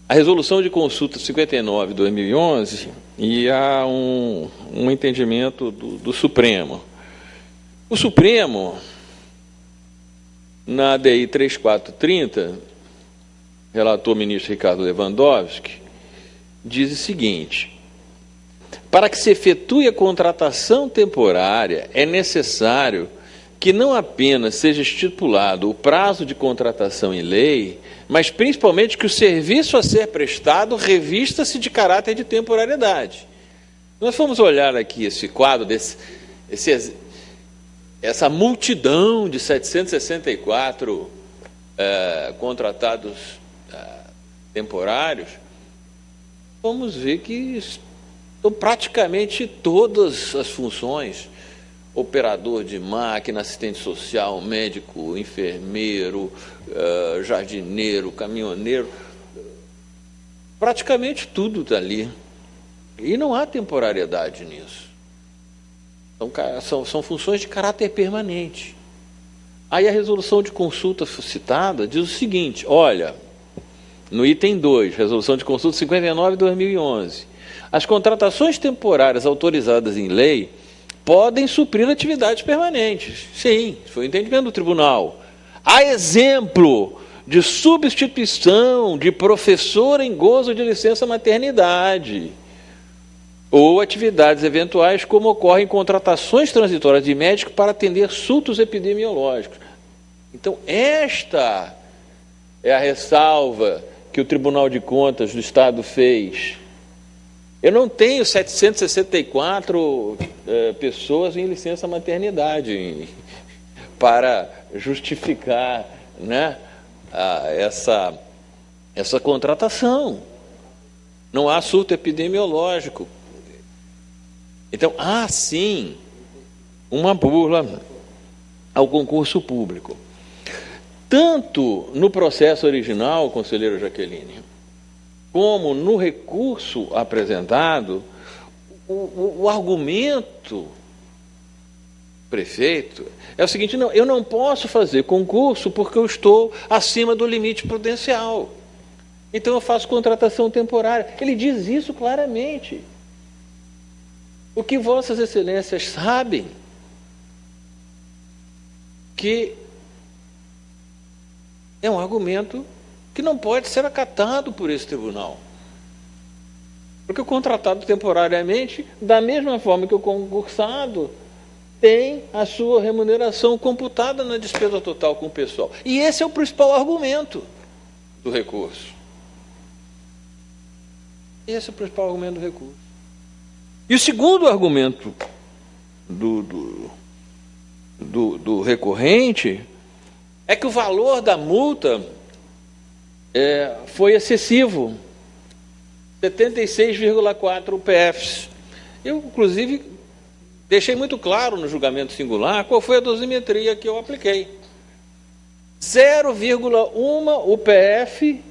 à resolução de consulta 59 de 2011 e a um, um entendimento do, do Supremo. O Supremo, na ADI 3430, relator ministro Ricardo Lewandowski, diz o seguinte: para que se efetue a contratação temporária, é necessário que não apenas seja estipulado o prazo de contratação em lei, mas principalmente que o serviço a ser prestado revista-se de caráter de temporariedade. Nós fomos olhar aqui esse quadro, desse, esse, essa multidão de 764 é, contratados é, temporários, vamos ver que então, praticamente todas as funções, operador de máquina, assistente social, médico, enfermeiro, uh, jardineiro, caminhoneiro, praticamente tudo está ali. E não há temporariedade nisso. São, são, funções de caráter permanente. Aí a resolução de consulta citada diz o seguinte: olha, no item 2, resolução de consulta 59 de 2011 as contratações temporárias autorizadas em lei podem suprir atividades permanentes. Sim, foi o entendimento do tribunal. Há exemplo de substituição de professor em gozo de licença maternidade ou atividades eventuais, como ocorrem contratações transitórias de médico para atender surtos epidemiológicos. Então, esta é a ressalva que o Tribunal de Contas do Estado fez eu não tenho 764 é, pessoas em licença maternidade [LAUGHS] para justificar né, a, essa, essa contratação. Não há surto epidemiológico. Então, há sim uma burla ao concurso público. Tanto no processo original, conselheiro Jaqueline, como no recurso apresentado, o, o, o argumento prefeito é o seguinte: não, eu não posso fazer concurso porque eu estou acima do limite prudencial. Então eu faço contratação temporária. Ele diz isso claramente. O que Vossas Excelências sabem que é um argumento que não pode ser acatado por esse tribunal. Porque o contratado temporariamente, da mesma forma que o concursado, tem a sua remuneração computada na despesa total com o pessoal. E esse é o principal argumento do recurso. Esse é o principal argumento do recurso. E o segundo argumento do, do, do, do recorrente é que o valor da multa é, foi excessivo. 76,4 UPFs. Eu, inclusive, deixei muito claro no julgamento singular qual foi a dosimetria que eu apliquei. 0,1 UPF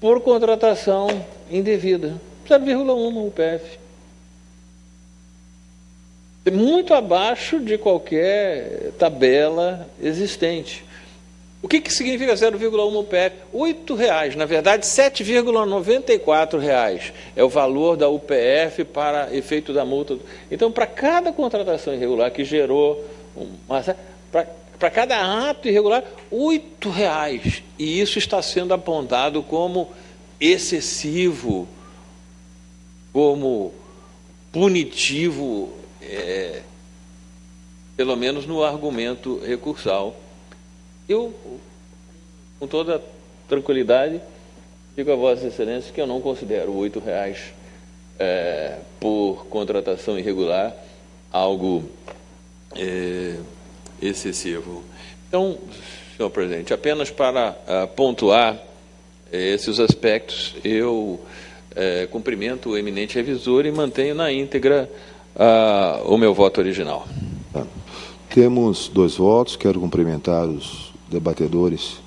por contratação indevida. 0,1 UPF. Muito abaixo de qualquer tabela existente. O que, que significa 0,1 UPF? R$ reais, na verdade, R$ 7,94 é o valor da UPF para efeito da multa. Então, para cada contratação irregular que gerou uma, para cada ato irregular, R$ reais. E isso está sendo apontado como excessivo, como punitivo, é, pelo menos no argumento recursal. Eu, com toda tranquilidade, digo a Vossa Excelência que eu não considero R$ reais é, por contratação irregular algo é, excessivo. Então, senhor presidente, apenas para uh, pontuar é, esses aspectos, eu é, cumprimento o eminente revisor e mantenho na íntegra uh, o meu voto original. Tá. Temos dois votos, quero cumprimentar os debatedores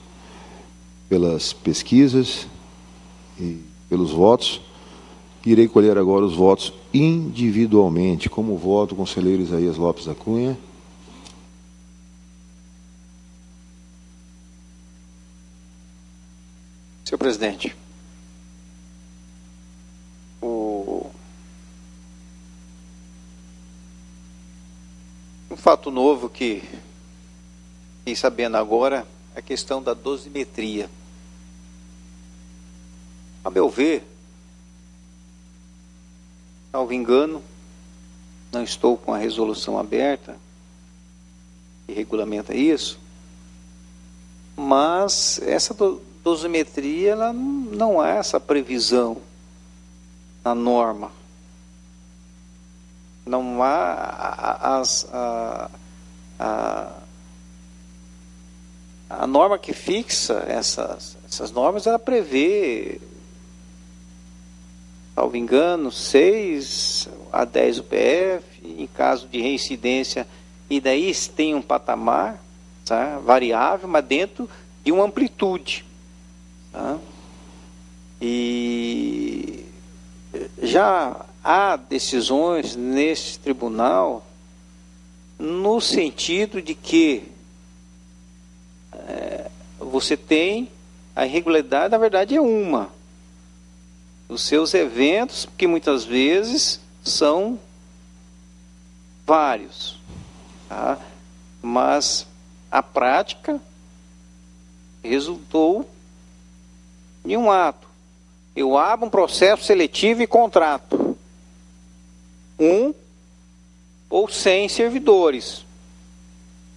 pelas pesquisas e pelos votos. Irei colher agora os votos individualmente. Como voto o conselheiro Isaías Lopes da Cunha. Senhor presidente, um fato novo que fiquei sabendo agora, a questão da dosimetria. A meu ver, salvo engano, não estou com a resolução aberta que regulamenta isso, mas essa dosimetria ela não há essa previsão na norma. Não há as, a, a, a norma que fixa essas, essas normas, ela prevê, salvo engano, 6 a 10 UPF, em caso de reincidência, e daí tem um patamar tá, variável, mas dentro de uma amplitude. Tá? E já há decisões nesse tribunal no sentido de que é, você tem a irregularidade, na verdade, é uma. Os seus eventos, que muitas vezes são vários. Tá? Mas a prática resultou em um ato. Eu abro um processo seletivo e contrato. Um ou cem servidores.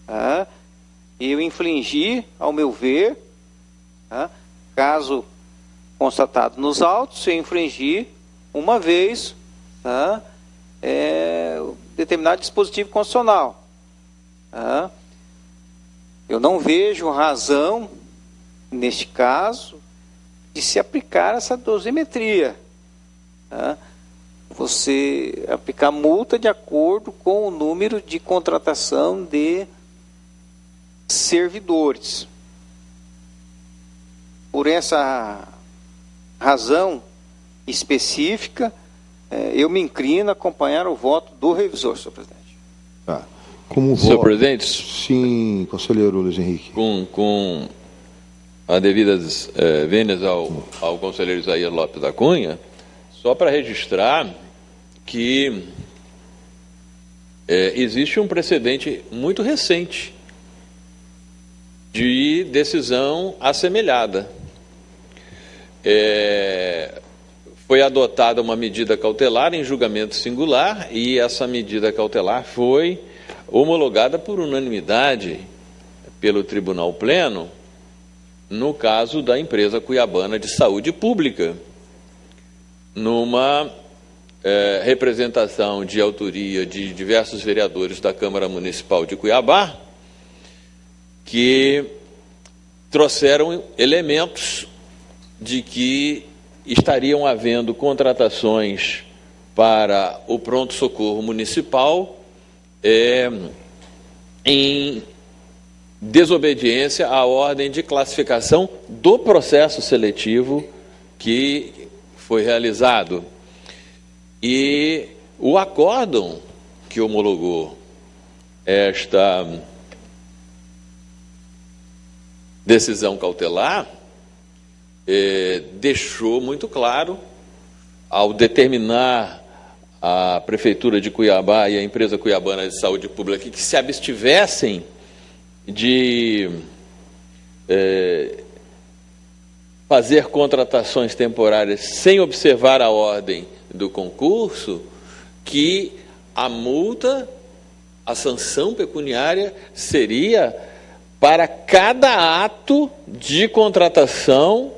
Tá? eu infligir, ao meu ver, tá? caso constatado nos autos, eu infringir uma vez tá? é, determinado dispositivo constitucional. Tá? Eu não vejo razão, neste caso, de se aplicar essa dosimetria. Tá? Você aplicar multa de acordo com o número de contratação de servidores. Por essa razão específica, eh, eu me inclino a acompanhar o voto do revisor, senhor presidente. Tá. Como senhor voto, presidente? Sim, conselheiro Luiz Henrique. Com, com a devidas eh, vênias ao, ao conselheiro Isaías Lopes da Cunha, só para registrar que eh, existe um precedente muito recente de decisão assemelhada. É, foi adotada uma medida cautelar em julgamento singular e essa medida cautelar foi homologada por unanimidade pelo Tribunal Pleno no caso da empresa cuiabana de saúde pública, numa é, representação de autoria de diversos vereadores da Câmara Municipal de Cuiabá, que trouxeram elementos de que estariam havendo contratações para o pronto-socorro municipal é, em desobediência à ordem de classificação do processo seletivo que foi realizado. E o acórdão que homologou esta decisão cautelar eh, deixou muito claro, ao determinar a Prefeitura de Cuiabá e a empresa Cuiabana de Saúde Pública que se abstivessem de eh, fazer contratações temporárias sem observar a ordem do concurso, que a multa, a sanção pecuniária seria para cada ato de contratação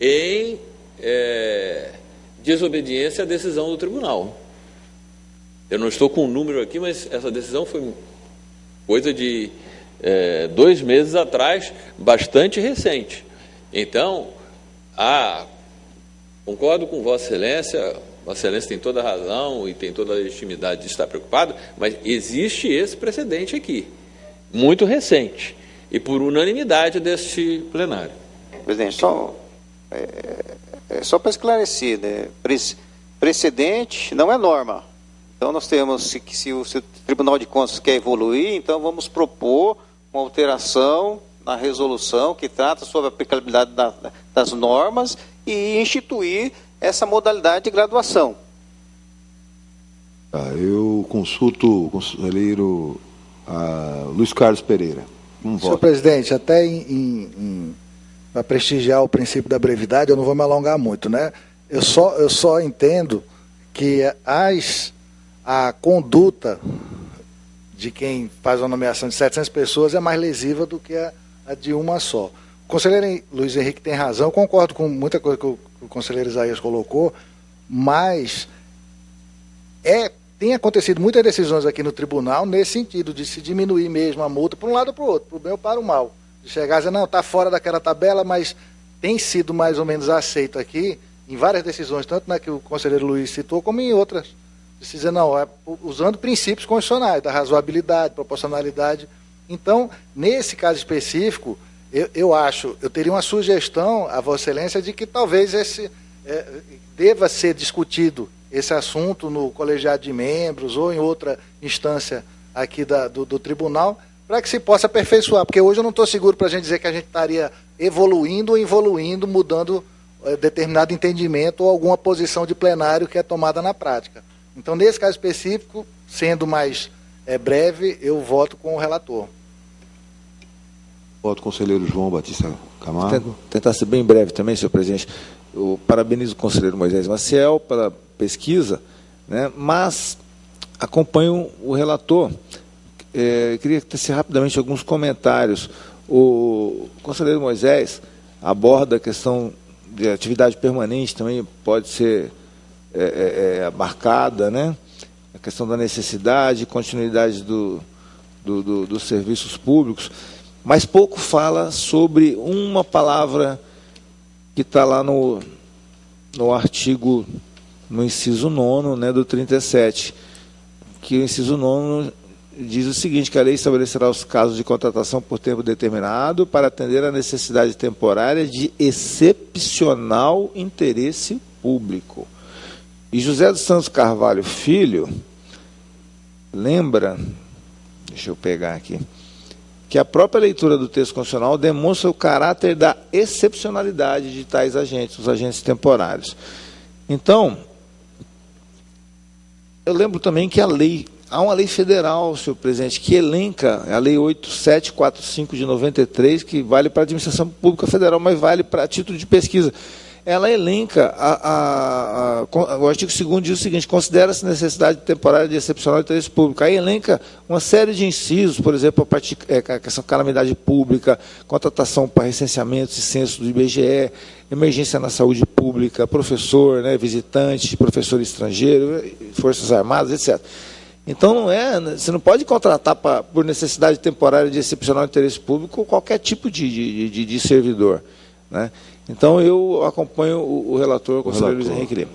em é, desobediência à decisão do tribunal. Eu não estou com o um número aqui, mas essa decisão foi coisa de é, dois meses atrás, bastante recente. Então, ah, concordo com Vossa Excelência, Vossa Excelência tem toda a razão e tem toda a legitimidade de estar preocupado, mas existe esse precedente aqui, muito recente, e por unanimidade deste plenário. Presidente, só, é, é só para esclarecer, né? precedente não é norma. Então nós temos que se o Tribunal de Contas quer evoluir, então vamos propor uma alteração na resolução que trata sobre a aplicabilidade da, das normas e instituir essa modalidade de graduação. Ah, eu consulto o conselheiro ah, Luiz Carlos Pereira. Um Senhor voto. presidente, até em, em, para prestigiar o princípio da brevidade, eu não vou me alongar muito, né? Eu só, eu só entendo que as, a conduta de quem faz uma nomeação de 700 pessoas é mais lesiva do que a, a de uma só. O conselheiro Luiz Henrique tem razão, eu concordo com muita coisa que o, o conselheiro Isaías colocou, mas é tem acontecido muitas decisões aqui no tribunal nesse sentido, de se diminuir mesmo a multa para um lado ou para o outro, para o bem ou para o mal. De chegar e dizer, não, está fora daquela tabela, mas tem sido mais ou menos aceito aqui, em várias decisões, tanto na que o conselheiro Luiz citou, como em outras. De se dizer, não, é, usando princípios constitucionais, da razoabilidade, proporcionalidade então, nesse caso específico, eu, eu acho, eu teria uma sugestão a Vossa Excelência de que talvez esse é, deva ser discutido esse assunto no colegiado de membros ou em outra instância aqui da, do, do tribunal, para que se possa aperfeiçoar, porque hoje eu não estou seguro para a gente dizer que a gente estaria evoluindo ou evoluindo, mudando é, determinado entendimento ou alguma posição de plenário que é tomada na prática. Então, nesse caso específico, sendo mais é, breve, eu voto com o relator. Voto conselheiro João Batista Camargo. Tentar ser bem breve também, senhor presidente. Eu parabenizo o conselheiro Moisés Maciel pela pesquisa, né, mas acompanho o relator. É, queria tecer rapidamente alguns comentários. O conselheiro Moisés aborda a questão de atividade permanente, também pode ser é, é, é abarcada, né? a questão da necessidade, continuidade do, do, do, dos serviços públicos mas pouco fala sobre uma palavra que está lá no, no artigo, no inciso 9 né, do 37, que o inciso 9 diz o seguinte, que a lei estabelecerá os casos de contratação por tempo determinado para atender à necessidade temporária de excepcional interesse público. E José dos Santos Carvalho Filho lembra, deixa eu pegar aqui, que a própria leitura do texto constitucional demonstra o caráter da excepcionalidade de tais agentes, os agentes temporários. Então, eu lembro também que a lei, há uma lei federal, senhor presidente, que elenca, a lei 8745 de 93, que vale para a administração pública federal, mas vale para título de pesquisa ela elenca, a, a, a, o artigo 2 diz o seguinte, considera-se necessidade temporária de excepcional interesse público. Aí elenca uma série de incisos, por exemplo, a, é, a questão calamidade pública, contratação para recenseamento e censo do IBGE, emergência na saúde pública, professor, né, visitante, professor estrangeiro, forças armadas, etc. Então não é, você não pode contratar pra, por necessidade temporária de excepcional interesse público qualquer tipo de, de, de, de servidor. Né? Então eu acompanho o, o relator, o conselheiro Luiz Henrique Lima.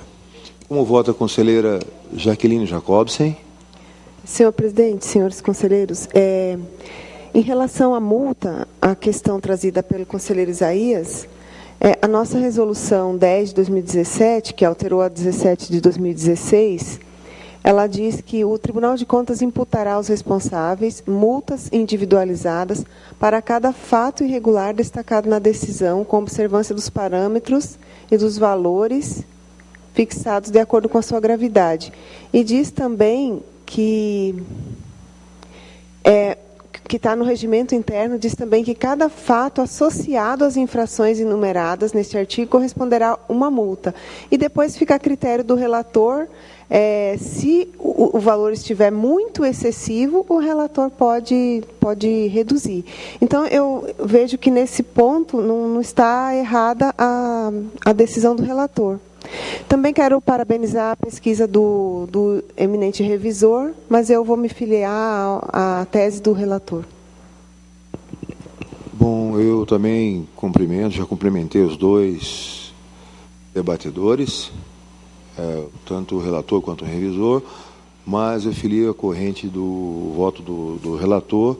Como vota a conselheira Jaqueline Jacobsen? Senhor presidente, senhores conselheiros, é, em relação à multa, a questão trazida pelo conselheiro Isaías, é, a nossa resolução 10 de 2017, que alterou a 17 de 2016, ela diz que o Tribunal de Contas imputará aos responsáveis multas individualizadas para cada fato irregular destacado na decisão, com observância dos parâmetros e dos valores fixados de acordo com a sua gravidade. E diz também que é, que está no regimento interno, diz também que cada fato associado às infrações enumeradas neste artigo corresponderá a uma multa. E depois fica a critério do relator, é, se o, o, valor estiver muito excessivo, o relator pode, pode reduzir. Então, eu vejo que nesse ponto não, não está errada a, a decisão do relator. Também quero parabenizar a pesquisa do, do eminente revisor, mas eu vou me filiar à, à tese do relator. Bom, eu também cumprimento, já cumprimentei os dois debatedores, é, tanto o relator quanto o revisor, mas eu filio a corrente do voto do, do relator,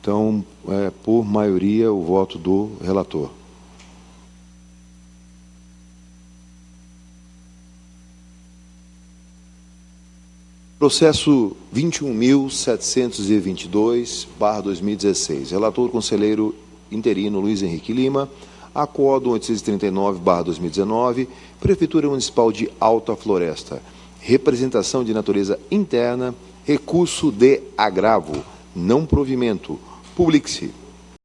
então, é, por maioria, o voto do relator. Processo 21.722, barra 2016. Relator conselheiro interino Luiz Henrique Lima. Acordo 839, barra 2019. Prefeitura Municipal de Alta Floresta. Representação de natureza interna. Recurso de agravo. Não provimento. Publique-se.